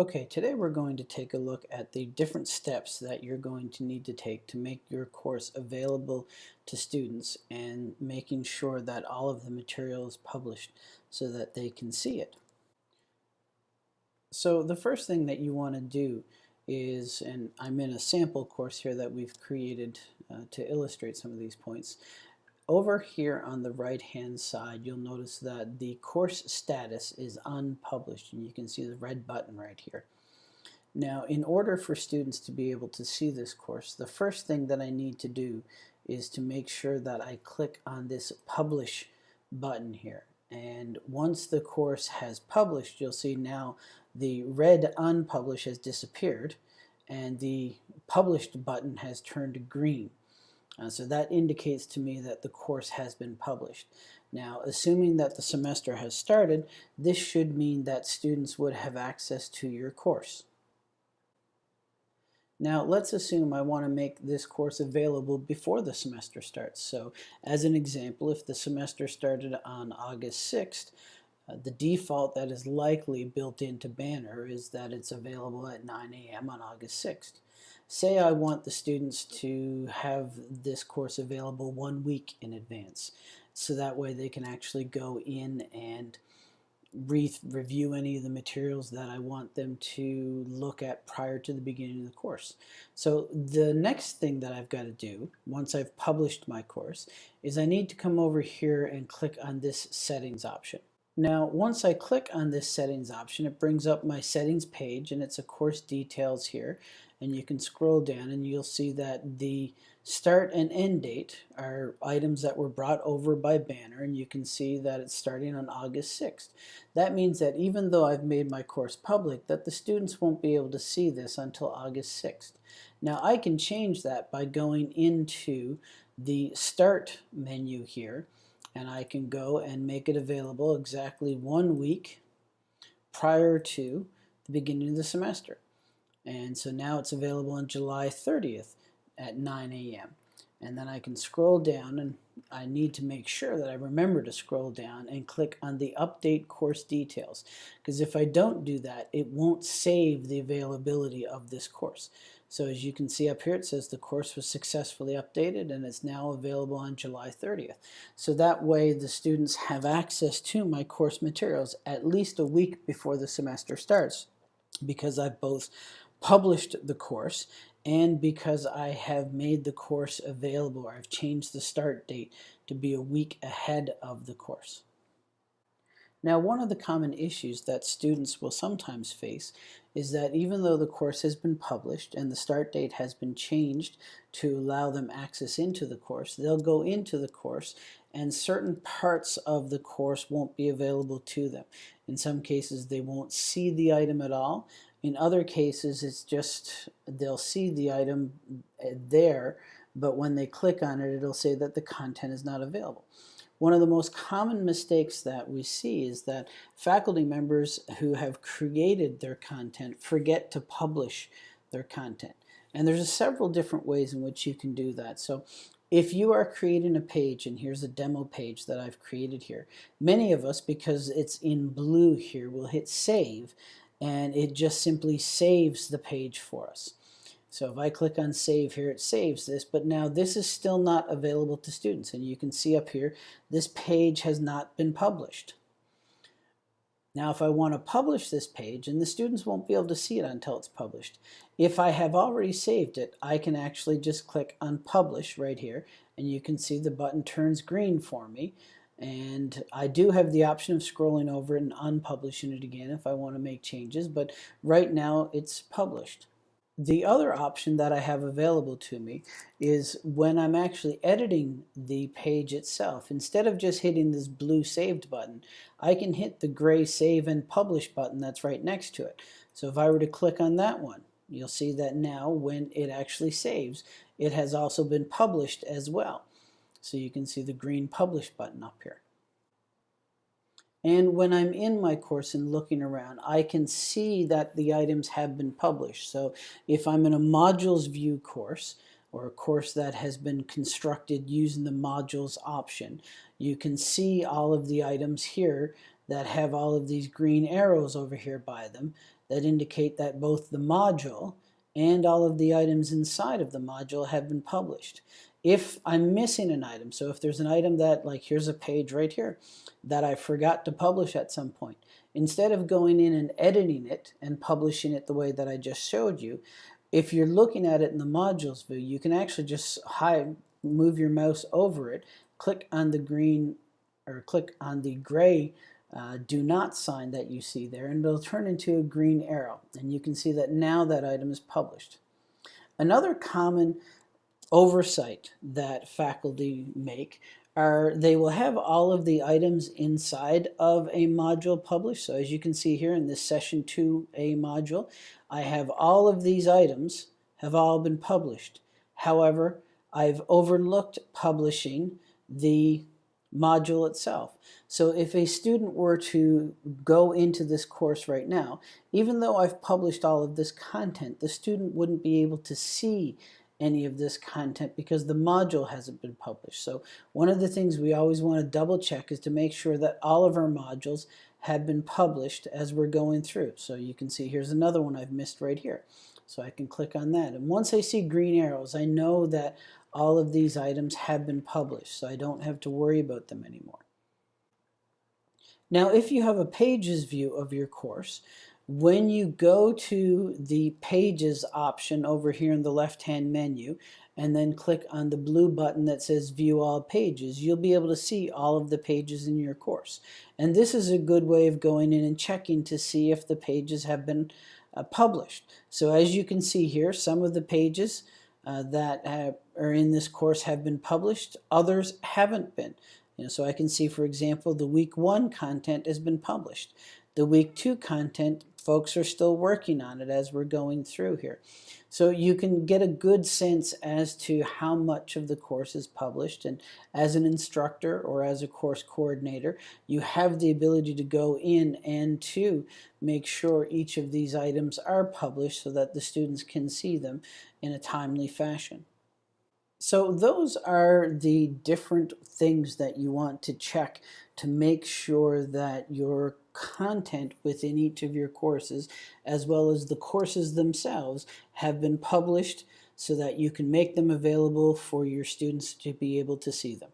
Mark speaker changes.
Speaker 1: Okay, today we're going to take a look at the different steps that you're going to need to take to make your course available to students and making sure that all of the material is published so that they can see it. So the first thing that you want to do is, and I'm in a sample course here that we've created uh, to illustrate some of these points, over here on the right hand side you'll notice that the course status is unpublished and you can see the red button right here. Now in order for students to be able to see this course the first thing that I need to do is to make sure that I click on this publish button here and once the course has published you'll see now the red unpublished has disappeared and the published button has turned green. Uh, so that indicates to me that the course has been published. Now, assuming that the semester has started, this should mean that students would have access to your course. Now, let's assume I want to make this course available before the semester starts. So, as an example, if the semester started on August 6th, uh, the default that is likely built into Banner is that it's available at 9 a.m. on August 6th. Say I want the students to have this course available one week in advance so that way they can actually go in and re review any of the materials that I want them to look at prior to the beginning of the course. So the next thing that I've got to do once I've published my course is I need to come over here and click on this settings option. Now once I click on this settings option it brings up my settings page and it's a course details here and you can scroll down and you'll see that the start and end date are items that were brought over by Banner and you can see that it's starting on August 6th. That means that even though I've made my course public that the students won't be able to see this until August 6th. Now I can change that by going into the start menu here and I can go and make it available exactly one week prior to the beginning of the semester. And so now it's available on July 30th at 9 a.m. And then I can scroll down and I need to make sure that I remember to scroll down and click on the update course details because if I don't do that it won't save the availability of this course. So as you can see up here it says the course was successfully updated and it's now available on July 30th. So that way the students have access to my course materials at least a week before the semester starts because I've both published the course and because I have made the course available, I've changed the start date to be a week ahead of the course. Now one of the common issues that students will sometimes face is that even though the course has been published and the start date has been changed to allow them access into the course, they'll go into the course and certain parts of the course won't be available to them. In some cases they won't see the item at all in other cases, it's just they'll see the item uh, there, but when they click on it, it'll say that the content is not available. One of the most common mistakes that we see is that faculty members who have created their content forget to publish their content. And there's several different ways in which you can do that. So if you are creating a page, and here's a demo page that I've created here, many of us, because it's in blue here, will hit save, and it just simply saves the page for us. So if I click on save here, it saves this, but now this is still not available to students. And you can see up here, this page has not been published. Now if I want to publish this page, and the students won't be able to see it until it's published, if I have already saved it, I can actually just click on publish right here, and you can see the button turns green for me and I do have the option of scrolling over and unpublishing it again if I want to make changes but right now it's published. The other option that I have available to me is when I'm actually editing the page itself. Instead of just hitting this blue saved button, I can hit the gray save and publish button that's right next to it. So if I were to click on that one, you'll see that now when it actually saves, it has also been published as well. So you can see the green publish button up here. And when I'm in my course and looking around, I can see that the items have been published. So if I'm in a modules view course, or a course that has been constructed using the modules option, you can see all of the items here that have all of these green arrows over here by them that indicate that both the module and all of the items inside of the module have been published. If I'm missing an item, so if there's an item that, like here's a page right here, that I forgot to publish at some point, instead of going in and editing it and publishing it the way that I just showed you, if you're looking at it in the modules view, you can actually just hide, move your mouse over it, click on the green or click on the gray uh, do not sign that you see there and it'll turn into a green arrow and you can see that now that item is published. Another common oversight that faculty make are they will have all of the items inside of a module published. So as you can see here in this session 2A module, I have all of these items have all been published. However, I've overlooked publishing the module itself. So if a student were to go into this course right now, even though I've published all of this content, the student wouldn't be able to see any of this content because the module hasn't been published. So one of the things we always want to double check is to make sure that all of our modules have been published as we're going through. So you can see here's another one I've missed right here. So I can click on that. And once I see green arrows, I know that all of these items have been published, so I don't have to worry about them anymore. Now, if you have a pages view of your course, when you go to the pages option over here in the left-hand menu and then click on the blue button that says view all pages, you'll be able to see all of the pages in your course. And this is a good way of going in and checking to see if the pages have been uh, published. So as you can see here, some of the pages uh, that have, are in this course have been published, others haven't been. You know, so I can see, for example, the week one content has been published. The week two content, folks are still working on it as we're going through here. So you can get a good sense as to how much of the course is published and as an instructor or as a course coordinator you have the ability to go in and to make sure each of these items are published so that the students can see them in a timely fashion. So those are the different things that you want to check to make sure that your content within each of your courses, as well as the courses themselves, have been published so that you can make them available for your students to be able to see them.